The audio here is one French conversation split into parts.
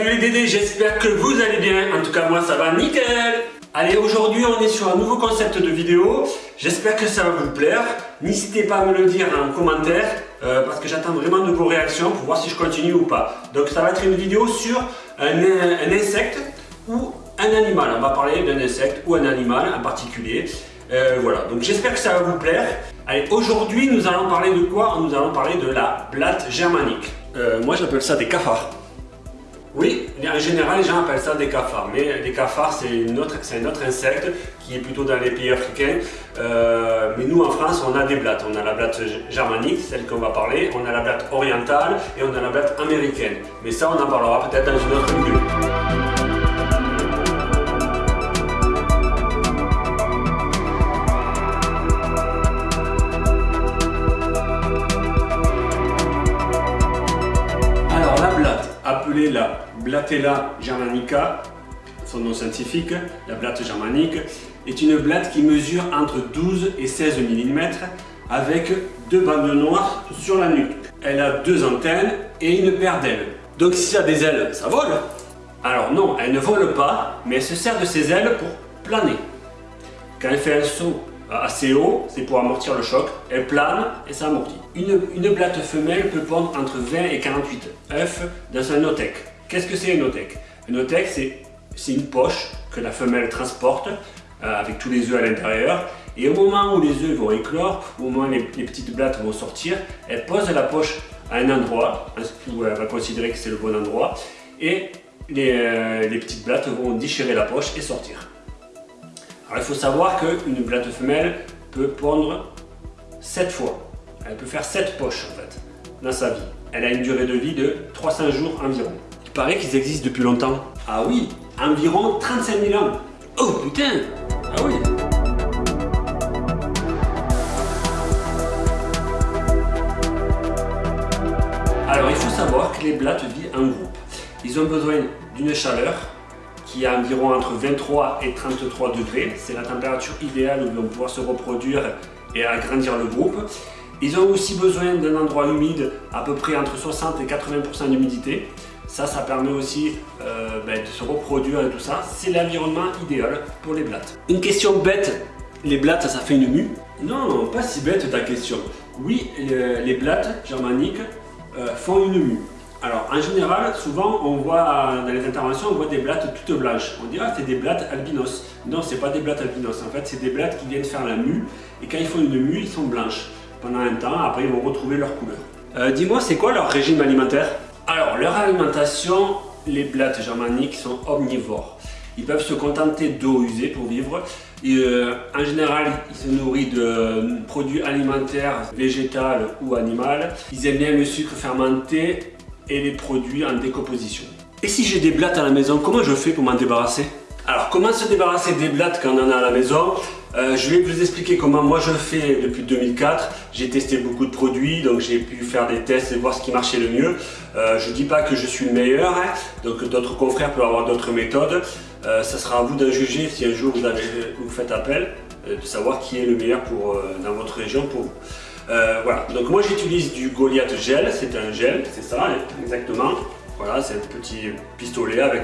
Salut les Dédés, j'espère que vous allez bien. En tout cas, moi ça va nickel. Allez, aujourd'hui on est sur un nouveau concept de vidéo. J'espère que ça va vous plaire. N'hésitez pas à me le dire en commentaire euh, parce que j'attends vraiment de vos réactions pour voir si je continue ou pas. Donc ça va être une vidéo sur un, insecte ou un animal. On va parler d'un insecte ou un animal en particulier. Euh, voilà, donc j'espère que ça va vous plaire. Allez, aujourd'hui nous allons parler de quoi? Nous allons parler de la blatte germanique. Euh, moi j'appelle ça des cafards. Oui, en général, les gens appellent ça des cafards, mais les cafards, c'est un autre insecte qui est plutôt dans les pays africains. Euh, mais nous, en France, on a des blattes. On a la blatte germanique, celle qu'on va parler, on a la blatte orientale et on a la blatte américaine. Mais ça, on en parlera peut-être dans une autre vidéo. La Blatella germanica, son nom scientifique, la blatte germanique, est une blatte qui mesure entre 12 et 16 mm avec deux bandes noires sur la nuque. Elle a deux antennes et une paire d'ailes. Donc si ça a des ailes, ça vole Alors non, elle ne vole pas, mais elle se sert de ses ailes pour planer. Quand elle fait un saut assez haut, c'est pour amortir le choc, elle plane et ça amortit. Une, blatte femelle peut pondre entre 20 et 48 œufs dans un otec. Qu'est-ce que c'est un otec Un otec, c'est une poche que la femelle transporte euh, avec tous les œufs à l'intérieur. Et au moment où les œufs vont éclore, au moment où les, petites blattes vont sortir, elle pose la poche à un endroit où elle va considérer que c'est le bon endroit. Et les, euh, les petites blattes vont déchirer la poche et sortir. Alors il faut savoir qu'une blatte femelle peut pondre 7 fois. Elle peut faire 7 poches en fait dans sa vie. Elle a une durée de vie de 300 jours environ. Il paraît qu'ils existent depuis longtemps. Ah oui, environ 35 000 ans. Oh putain Ah oui Alors il faut savoir que les blattes vivent en groupe. Ils ont besoin d'une chaleur qui est environ entre 23 et 33 degrés. C'est la température idéale où ils vont pouvoir se reproduire et agrandir le groupe. Ils ont aussi besoin d'un endroit humide, à peu près entre 60 et 80% d'humidité. Ça, ça permet aussi euh, ben, de se reproduire et tout ça. C'est l'environnement idéal pour les blattes. Une question bête, les blattes, ça fait une mue? Non, pas si bête ta question. Oui, les blattes germaniques euh, font une mue. Alors, en général, souvent, on voit dans les interventions, on voit des blattes toutes blanches. On dirait que c'est des blattes albinos. Non, c'est pas des blattes albinos. En fait, c'est des blattes qui viennent faire la mue. Et quand ils font une mue, ils sont blanches pendant un temps. Après, ils vont retrouver leur couleur. Euh, dis-moi, c'est quoi leur régime alimentaire? Alors, leur alimentation, les blattes germaniques sont omnivores. Ils peuvent se contenter d'eau usée pour vivre. Euh, en général, ils se nourrissent de produits alimentaires, végétaux ou animaux. Ils aiment bien le sucre fermenté et les produits en décomposition. Et si j'ai des blattes à la maison, comment je fais pour m'en débarrasser? Alors comment se débarrasser des blattes quand on en a à la maison? Euh, Je vais vous expliquer comment moi je fais depuis 2004. J'ai testé beaucoup de produits, donc j'ai pu faire des tests et voir ce qui marchait le mieux. Euh, je ne dis pas que je suis le meilleur, hein. donc d'autres confrères peuvent avoir d'autres méthodes. Euh, ça sera à vous de juger si un jour vous, faites appel, de savoir qui est le meilleur pour, dans votre région pour vous. Euh, voilà, donc moi j'utilise du Goliath gel, c'est un gel, c'est ça exactement. Voilà, c'est un petit pistolet avec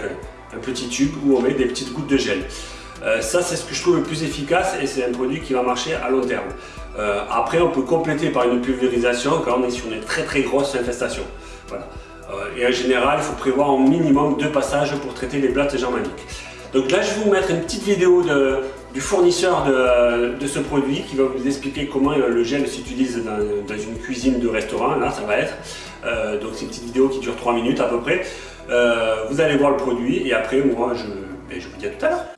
un, petit tube où on met des petites gouttes de gel. Euh, ça c'est ce que je trouve le plus efficace et c'est un produit qui va marcher à long terme. Euh, après on peut compléter par une pulvérisation quand on est sur une très très grosse infestation. Voilà. et en général il faut prévoir au minimum deux passages pour traiter les blattes germaniques. Donc là je vais vous mettre une petite vidéo du fournisseur de, ce produit qui va vous expliquer comment euh, le gel s'utilise dans, une cuisine de restaurant, là ça va être. Euh, donc c'est une petite vidéo qui dure 3 minutes à peu près. Euh, vous allez voir le produit et après moi je, je vous dis à tout à l'heure.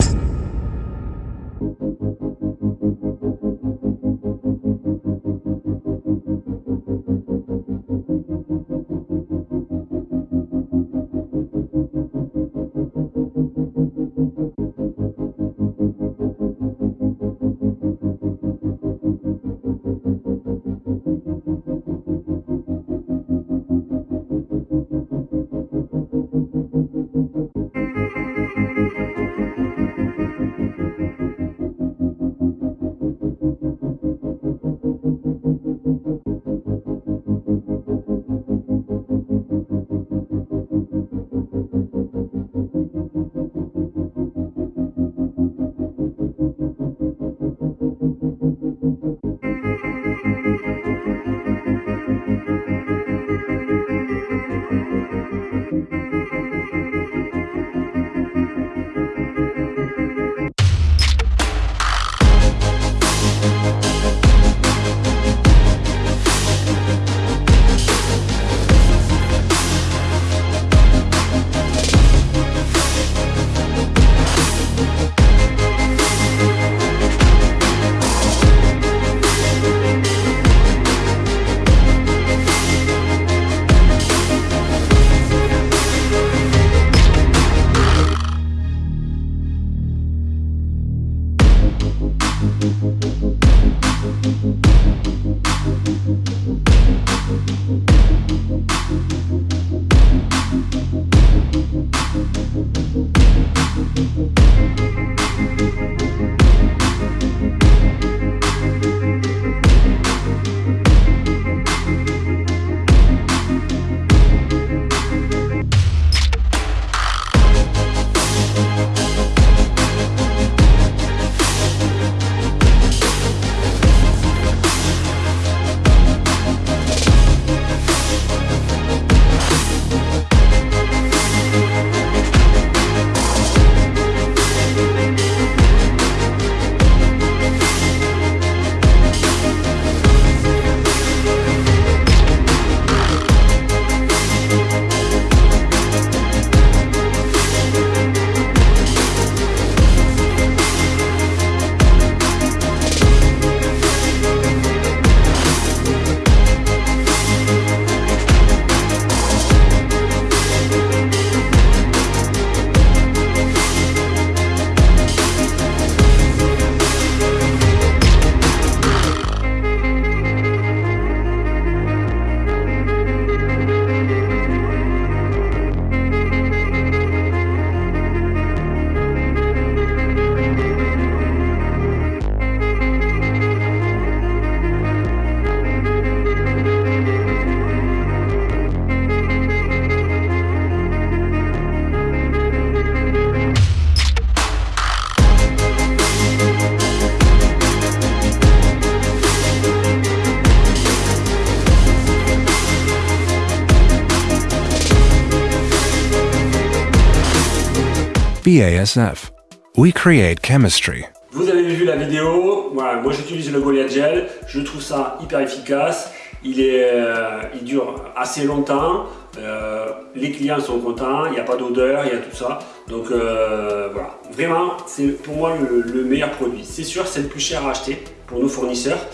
BASF, we create chemistry. Vous avez vu la vidéo, moi j'utilise le Goliath Gel, je trouve ça hyper efficace, il, est, euh, il dure assez longtemps, euh, les clients sont contents, il n'y a pas d'odeur, il y a tout ça. Donc euh, voilà, vraiment c'est pour moi le, meilleur produit. C'est sûr c'est le plus cher à acheter pour nos fournisseurs.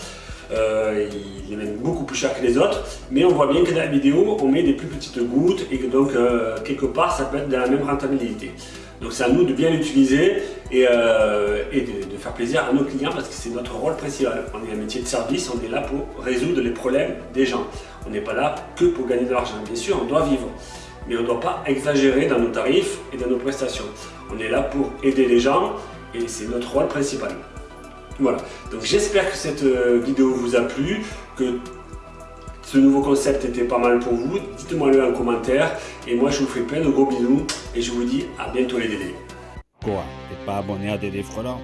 il est même beaucoup plus cher que les autres, mais on voit bien que dans la vidéo on met des plus petites gouttes et que donc quelque part ça peut être de la même rentabilité. Donc c'est à nous de bien l'utiliser et, euh, de, faire plaisir à nos clients parce que c'est notre rôle principal. On est un métier de service, on est là pour résoudre les problèmes des gens. On n'est pas là que pour gagner de l'argent. Bien sûr, on doit vivre, mais on ne doit pas exagérer dans nos tarifs et dans nos prestations. On est là pour aider les gens et c'est notre rôle principal. Voilà, donc j'espère que cette euh, vidéo vous a plu, que ce nouveau concept était pas mal pour vous, dites-moi le en commentaire. Et moi, je vous fais plein de gros bisous et je vous dis à bientôt les Dédés. Quoi T'es pas abonné à Dédé Frelant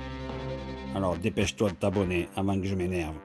Alors dépêche-toi de t'abonner avant que je m'énerve.